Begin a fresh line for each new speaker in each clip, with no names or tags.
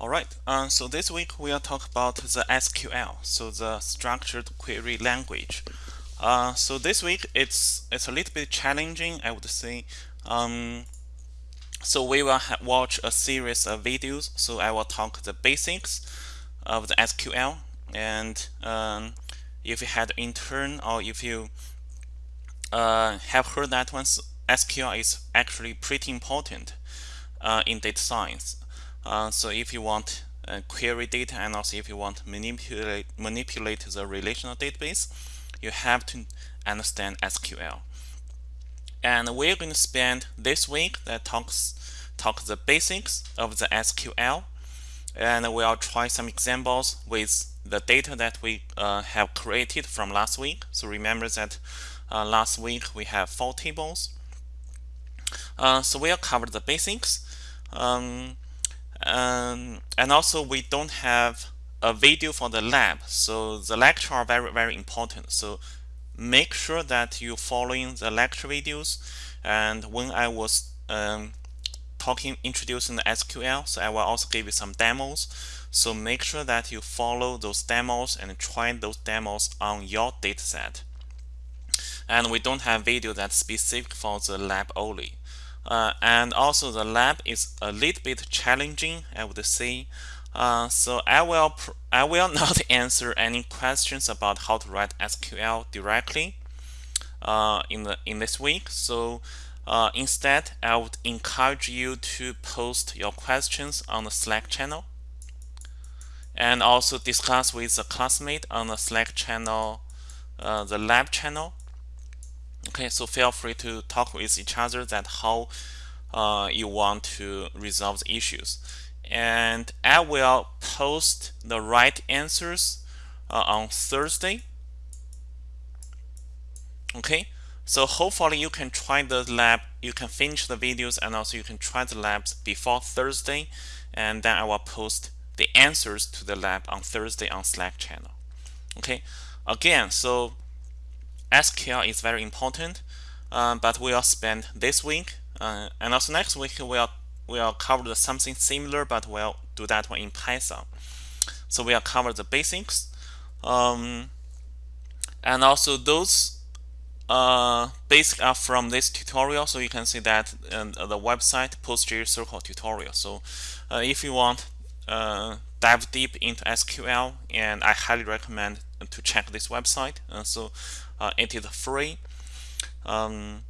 All right, uh, so this week we'll talk about the SQL, so the structured query language. Uh, so this week it's it's a little bit challenging, I would say. Um, so we will watch a series of videos. So I will talk the basics of the SQL, and um, if you had intern or if you uh, have heard that once, SQL is actually pretty important uh, in data science. Uh, so if you want uh, query data and also if you want manipulate manipulate the relational database, you have to understand SQL. And we're going to spend this week that talks talk the basics of the SQL, and we'll try some examples with the data that we uh, have created from last week. So remember that uh, last week we have four tables. Uh, so we'll cover the basics. Um, um, and also we don't have a video for the lab so the lecture are very very important. So make sure that you following the lecture videos. And when I was um, talking introducing the SQL so I will also give you some demos. So make sure that you follow those demos and try those demos on your dataset. And we don't have video that's specific for the lab only uh, and also the lab is a little bit challenging I would say. Uh, so I will I will not answer any questions about how to write SQL directly uh, in the in this week. So uh, instead I would encourage you to post your questions on the Slack channel and also discuss with a classmate on the Slack channel uh, the lab channel okay so feel free to talk with each other that how uh, you want to resolve the issues. And I will post the right answers uh, on Thursday. Okay so hopefully you can try the lab you can finish the videos and also you can try the labs before Thursday. And then I will post the answers to the lab on Thursday on Slack channel. Okay again so SQL is very important, uh, but we'll spend this week uh, and also next week we'll we'll cover something similar, but we'll do that one in Python. So we'll cover the basics, um, and also those uh, are from this tutorial. So you can see that in the website PostgreSQL tutorial. So uh, if you want uh, dive deep into SQL, and I highly recommend to check this website. Uh, so uh, it is free. Um,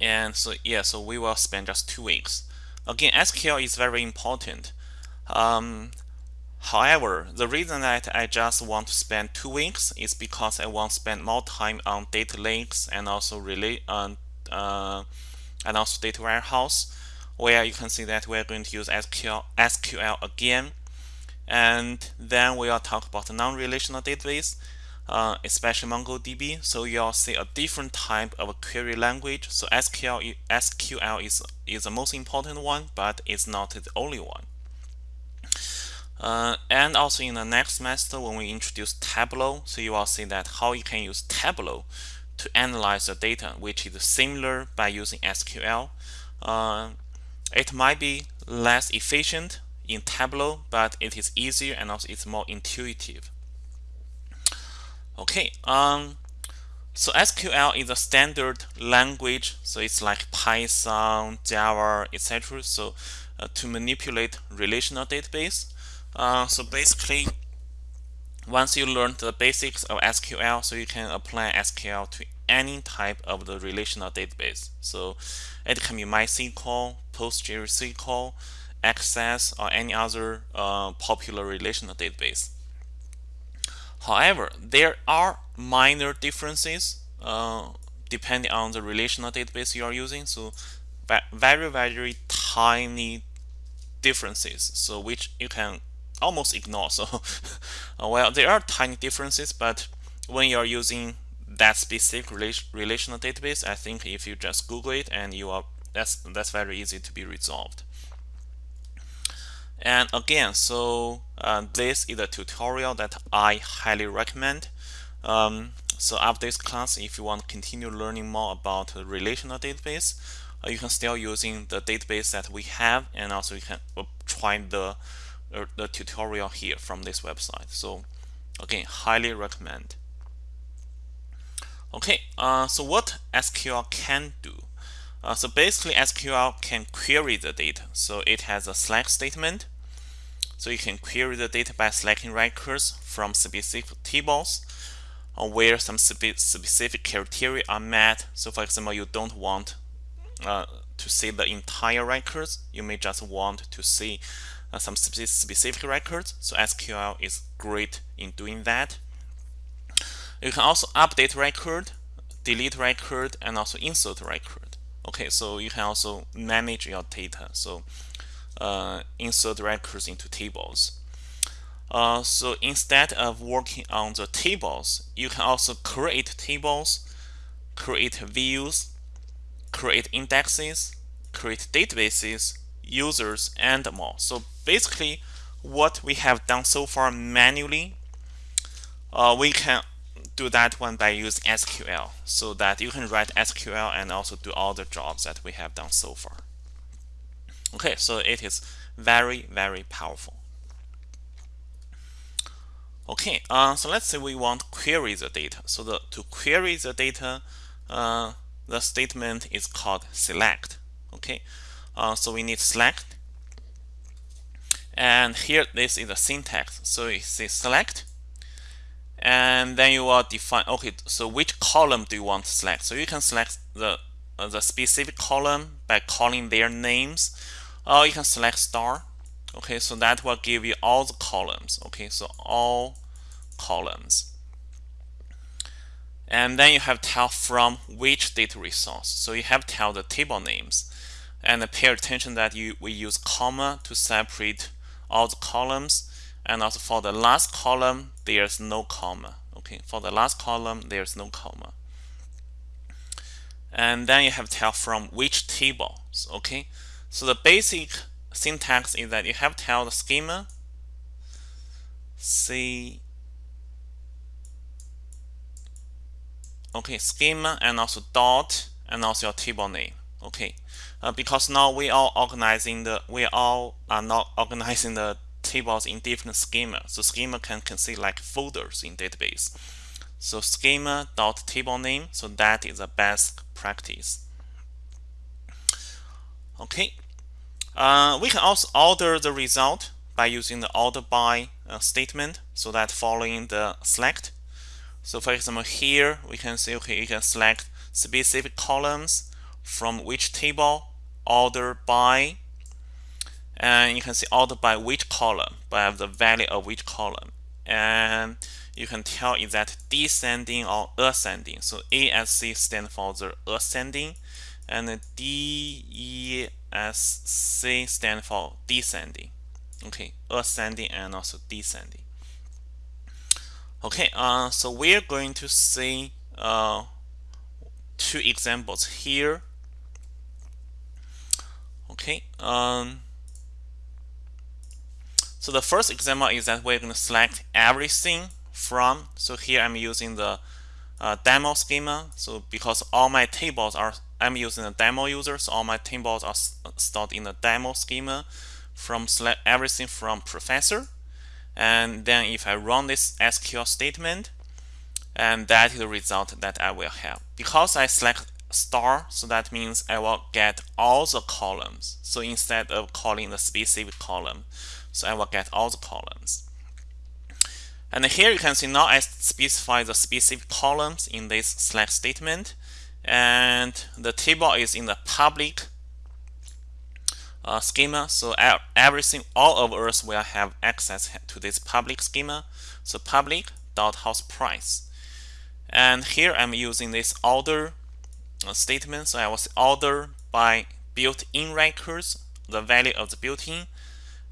and so yeah, so we will spend just two weeks. Again, SQL is very important. Um, however, the reason that I just want to spend two weeks is because I want to spend more time on data lakes and also relate uh, uh, and also data warehouse, where you can see that we're going to use SQL SQL again, and then we'll talk about the non-relational database uh, especially MongoDB. So you'll see a different type of query language. So SQL, SQL is, is the most important one, but it's not the only one. Uh, and also in the next semester, when we introduce Tableau, so you will see that how you can use Tableau to analyze the data, which is similar by using SQL. Uh, it might be less efficient in Tableau, but it is easier and also it's more intuitive. Okay, um, so SQL is a standard language, so it's like Python, Java, etc. So uh, to manipulate relational database. Uh, so basically, once you learn the basics of SQL, so you can apply SQL to any type of the relational database. So it can be MySQL, PostgreSQL, Access, or any other uh, popular relational database. However, there are minor differences uh, depending on the relational database you are using. So very, very tiny differences, so which you can almost ignore. So uh, well, there are tiny differences, but when you are using that specific relational database, I think if you just Google it and you are that's that's very easy to be resolved. And again, so uh, this is a tutorial that I highly recommend. Um, so after this class, if you want to continue learning more about relational database, uh, you can still using the database that we have, and also you can try the uh, the tutorial here from this website. So again, highly recommend. Okay, uh, so what SQL can do? Uh, so basically SQL can query the data. So it has a select statement. So you can query the data by selecting records from specific tables where some spe specific criteria are met. So for example, you don't want uh, to see the entire records. You may just want to see uh, some spe specific records. So SQL is great in doing that. You can also update record, delete record, and also insert record. Okay, so you can also manage your data. So uh, insert records into tables. Uh, so instead of working on the tables, you can also create tables, create views, create indexes, create databases, users, and more. So basically, what we have done so far manually, uh, we can do that one by using SQL so that you can write SQL and also do all the jobs that we have done so far. Okay, so it is very, very powerful. Okay, uh, so let's say we want to query the data. So the, to query the data, uh, the statement is called select. Okay, uh, so we need select. And here, this is the syntax. So it says select and then you will define okay so which column do you want to select? So you can select the uh, the specific column by calling their names or you can select star. Okay so that will give you all the columns. Okay so all columns. And then you have tell from which data resource. So you have tell the table names. And pay attention that you we use comma to separate all the columns and also for the last column there's no comma. Okay for the last column there's no comma. And then you have to tell from which table okay? So the basic syntax is that you have to tell the schema see okay schema and also dot and also your table name okay? Uh, because now we are organizing the we all are not organizing the tables in different schema. So schema can consider like folders in database. So schema dot table name. So that is the best practice. Okay. Uh, we can also order the result by using the order by uh, statement. So that following the select. So for example, here we can say, okay, you can select specific columns from which table order by and you can see order by which column by the value of which column. And you can tell is that descending or ascending. So ASC stands for the ascending and DESC stands for descending. Okay ascending and also descending. Okay uh, so we're going to see uh, two examples here. Okay um, so the first example is that we're going to select everything from. So here I'm using the uh, demo schema. So because all my tables are, I'm using a demo user, so all my tables are stored in the demo schema from select everything from professor. And then if I run this SQL statement, and that is the result that I will have. Because I select star, so that means I will get all the columns. So instead of calling the specific column, so I will get all the columns. And here you can see now I specify the specific columns in this select statement. And the table is in the public uh, schema. So everything, all of us will have access to this public schema. So public dot house price. And here I'm using this order uh, statement. So I was order by built-in records, the value of the built-in,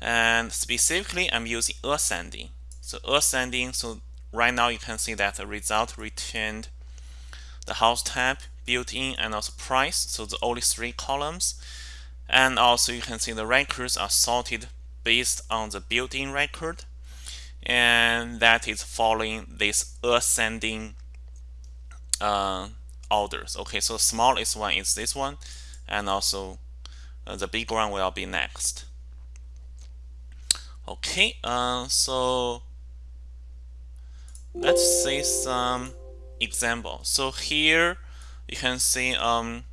and specifically I'm using ascending. So ascending so right now you can see that the result returned the house type built-in and also price so the only three columns. And also you can see the records are sorted based on the built-in record. And that is following this ascending uh, orders. Okay so the smallest one is this one and also uh, the big one will be next Okay, uh, so let's see some example. So here you can see um,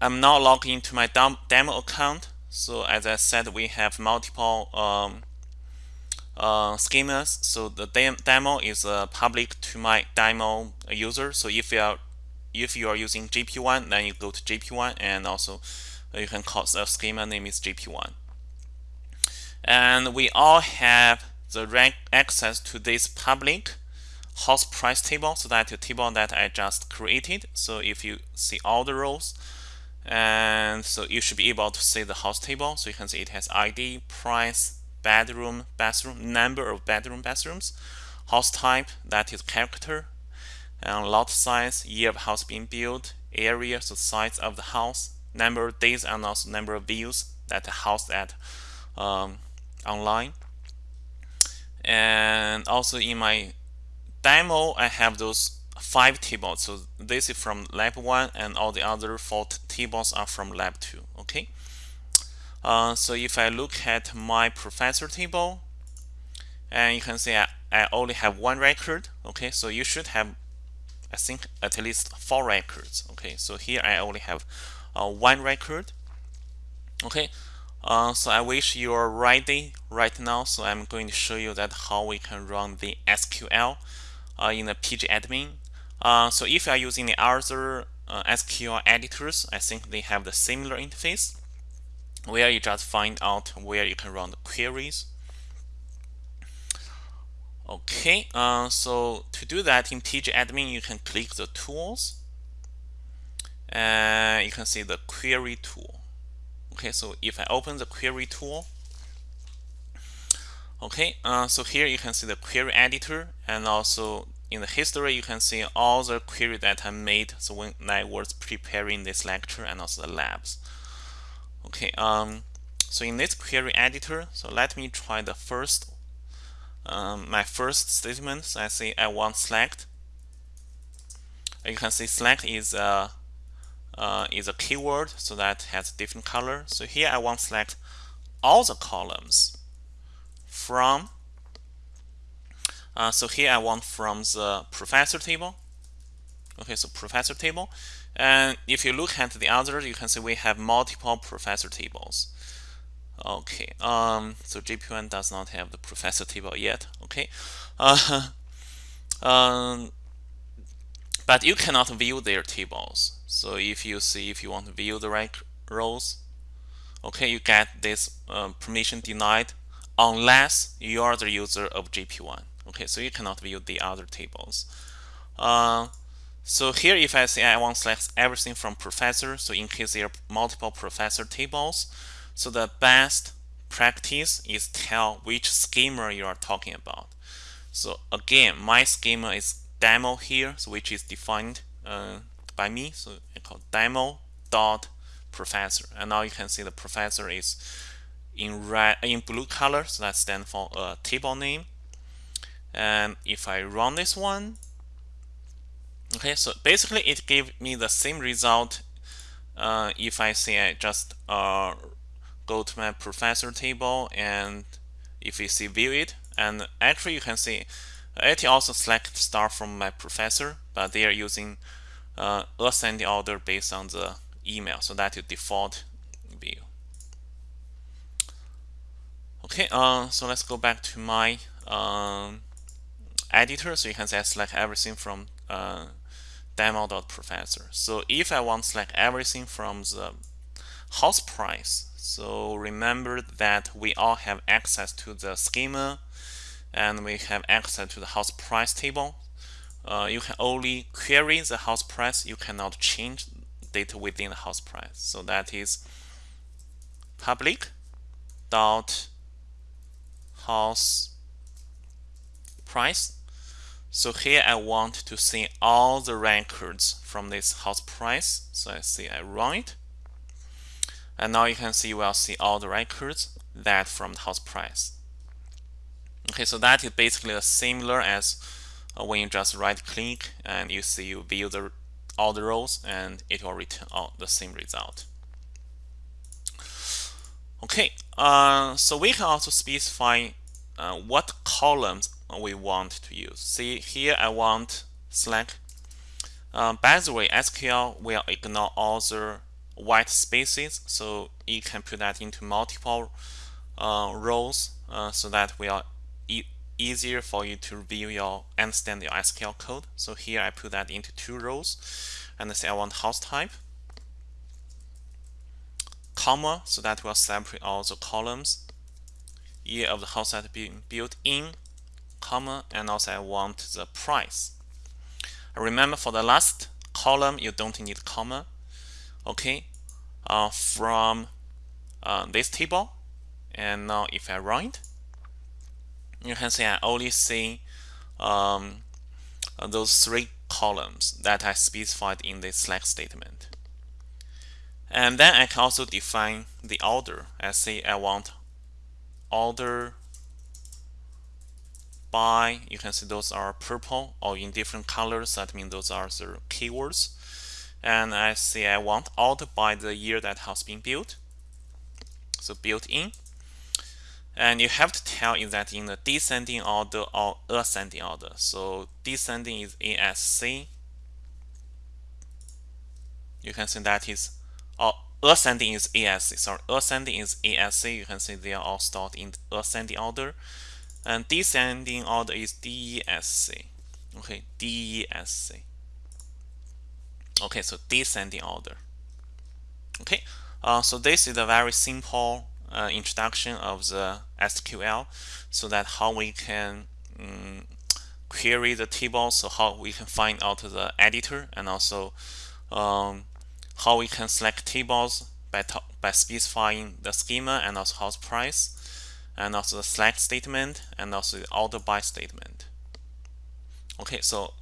I'm now logged into my demo account. So as I said, we have multiple um, uh, schemas. So the demo is uh, public to my demo user. So if you are if you are using GP1, then you go to GP1, and also you can call the schema name is GP1. And we all have the rank access to this public house price table. So that the table that I just created. So if you see all the rows, and so you should be able to see the house table. So you can see it has ID, price, bedroom, bathroom, number of bedroom, bathrooms, house type, that is character, and lot size, year of house being built, area, so size of the house, number of days, and also number of views that the house at um, online. And also in my demo, I have those five tables. So this is from lab one, and all the other four tables are from lab two. Okay. Uh, so if I look at my professor table, and you can see I, I only have one record. Okay, so you should have, I think, at least four records. Okay, so here I only have uh, one record. Okay, uh, so I wish you are ready right now. So I'm going to show you that how we can run the SQL uh, in the pgadmin. Uh, so if you are using the other uh, SQL editors, I think they have the similar interface where you just find out where you can run the queries. Okay, uh, so to do that in pgadmin, you can click the tools and you can see the query tool. Okay, so if I open the query tool, okay, uh, so here you can see the query editor and also in the history you can see all the query that I made so when I was preparing this lecture and also the labs. Okay, um, so in this query editor, so let me try the first, um, my first statement. So I say I want select. You can see select is a uh, is a keyword, so that has a different color. So here I want select all the columns from. Uh, so here I want from the professor table. Okay, so professor table. And if you look at the others, you can see we have multiple professor tables. Okay, um, so GP1 does not have the professor table yet. Okay, uh, um, but you cannot view their tables. So if you see if you want to view the rank rows, okay, you get this um, permission denied unless you are the user of GP1. Okay, so you cannot view the other tables. Uh, so here if I say I want to select everything from professor, so in case there are multiple professor tables, so the best practice is tell which schema you are talking about. So again, my schema is demo here, so which is defined uh, by me. So I call demo dot professor, and now you can see the professor is in red in blue color, so that stands for a table name. And if I run this one, Okay, so basically it gave me the same result uh, if I say I just uh, go to my professor table and if you see view it and actually you can see it also select star from my professor but they are using uh, ascending order based on the email so that is default view okay uh, so let's go back to my um, editor so you can say I select everything from uh, demo.professor. So if I want to select everything from the house price, so remember that we all have access to the schema and we have access to the house price table. Uh, you can only query the house price, you cannot change data within the house price. So that is public dot house price so here I want to see all the records from this house price. So I see I run it. And now you can see we'll see all the records that from the house price. Okay, so that is basically similar as when you just right click and you see you view the all the rows and it will return out the same result. Okay, uh, so we can also specify uh, what columns we want to use. See here I want select. Uh, by the way, SQL will ignore all the white spaces, so you can put that into multiple uh, rows uh, so that will e easier for you to review your understand your SQL code. So here I put that into two rows, and I say I want house type. Comma so that will separate all the columns. Year of the house that being built in comma and also I want the price. Remember for the last column you don't need comma. Okay uh, from uh, this table. And now if I run it you can see I only see um, those three columns that I specified in this select statement and then I can also define the order. I say I want order by, you can see those are purple or in different colors. That means those are the keywords. And I say I want order by the year that has been built. So built in. And you have to tell is that in the descending order or ascending order. So descending is ASC. You can see that is or ascending is ASC. Sorry, ascending is ASC. You can see they are all stored in ascending order. And descending order is DESC. Okay, DESC. Okay, so descending order. Okay, uh, so this is a very simple uh, introduction of the SQL so that how we can um, query the table, so how we can find out the editor and also um, how we can select tables by, by specifying the schema and also house price and also the select statement and also the order by statement. Okay, so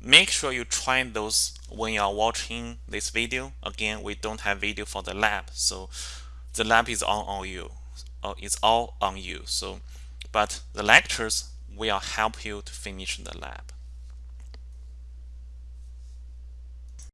make sure you try those when you are watching this video. Again, we don't have video for the lab, so the lab is all on you. Uh, it's all on you. So, but the lectures will help you to finish the lab.